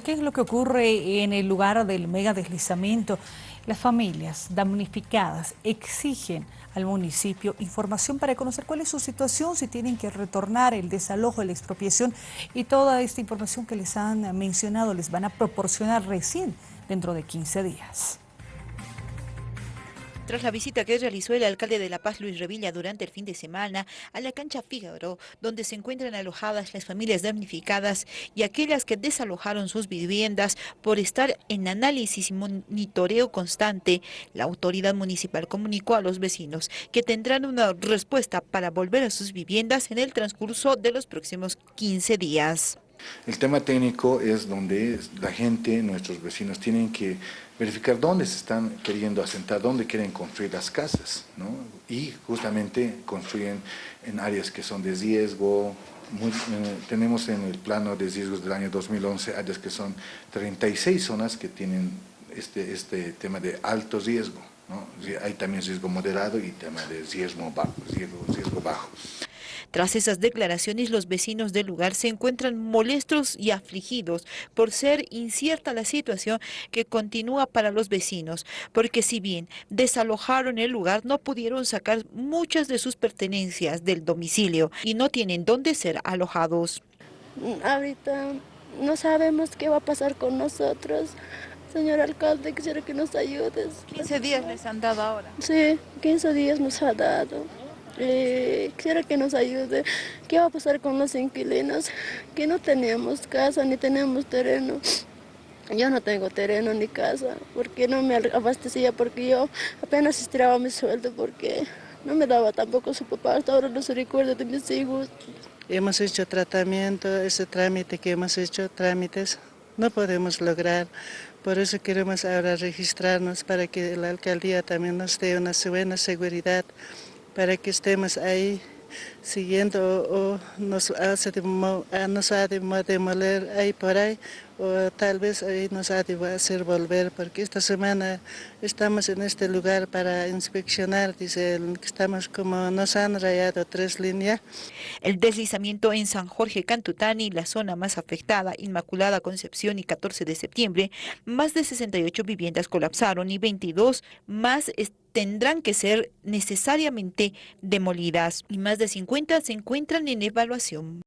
¿Qué es lo que ocurre en el lugar del mega deslizamiento? Las familias damnificadas exigen al municipio información para conocer cuál es su situación, si tienen que retornar el desalojo, la expropiación y toda esta información que les han mencionado les van a proporcionar recién dentro de 15 días. Tras la visita que realizó el alcalde de La Paz, Luis Revilla, durante el fin de semana a la cancha Fígaro, donde se encuentran alojadas las familias damnificadas y aquellas que desalojaron sus viviendas por estar en análisis y monitoreo constante, la autoridad municipal comunicó a los vecinos que tendrán una respuesta para volver a sus viviendas en el transcurso de los próximos 15 días. El tema técnico es donde la gente, nuestros vecinos, tienen que verificar dónde se están queriendo asentar, dónde quieren construir las casas, ¿no? y justamente construyen en áreas que son de riesgo, eh, tenemos en el plano de riesgos del año 2011 áreas que son 36 zonas que tienen este, este tema de alto riesgo, ¿no? hay también riesgo moderado y tema de riesgo bajo. Riesgo bajo. Tras esas declaraciones, los vecinos del lugar se encuentran molestos y afligidos por ser incierta la situación que continúa para los vecinos, porque si bien desalojaron el lugar, no pudieron sacar muchas de sus pertenencias del domicilio y no tienen dónde ser alojados. Ahorita no sabemos qué va a pasar con nosotros. Señor alcalde, quisiera que nos ayudes. 15 días les han dado ahora. Sí, 15 días nos ha dado. Eh, quisiera que nos ayude. ¿Qué va a pasar con los inquilinos? Que no tenemos casa ni tenemos terreno. Yo no tengo terreno ni casa, porque no me abastecía, porque yo apenas estiraba mi sueldo, porque no me daba tampoco su papá, hasta ahora no se recuerda de mis hijos. Hemos hecho tratamiento, ese trámite que hemos hecho, trámites, no podemos lograr. Por eso queremos ahora registrarnos para que la alcaldía también nos dé una buena seguridad para que estemos ahí siguiendo o, nos, hace de, nos ha de demoler ahí por ahí o tal vez ahí nos ha de hacer volver porque esta semana estamos en este lugar para inspeccionar, dice, estamos como nos han rayado tres líneas. El deslizamiento en San Jorge Cantutani, la zona más afectada, Inmaculada Concepción y 14 de septiembre, más de 68 viviendas colapsaron y 22 más tendrán que ser necesariamente demolidas y más de 50 se encuentran en evaluación.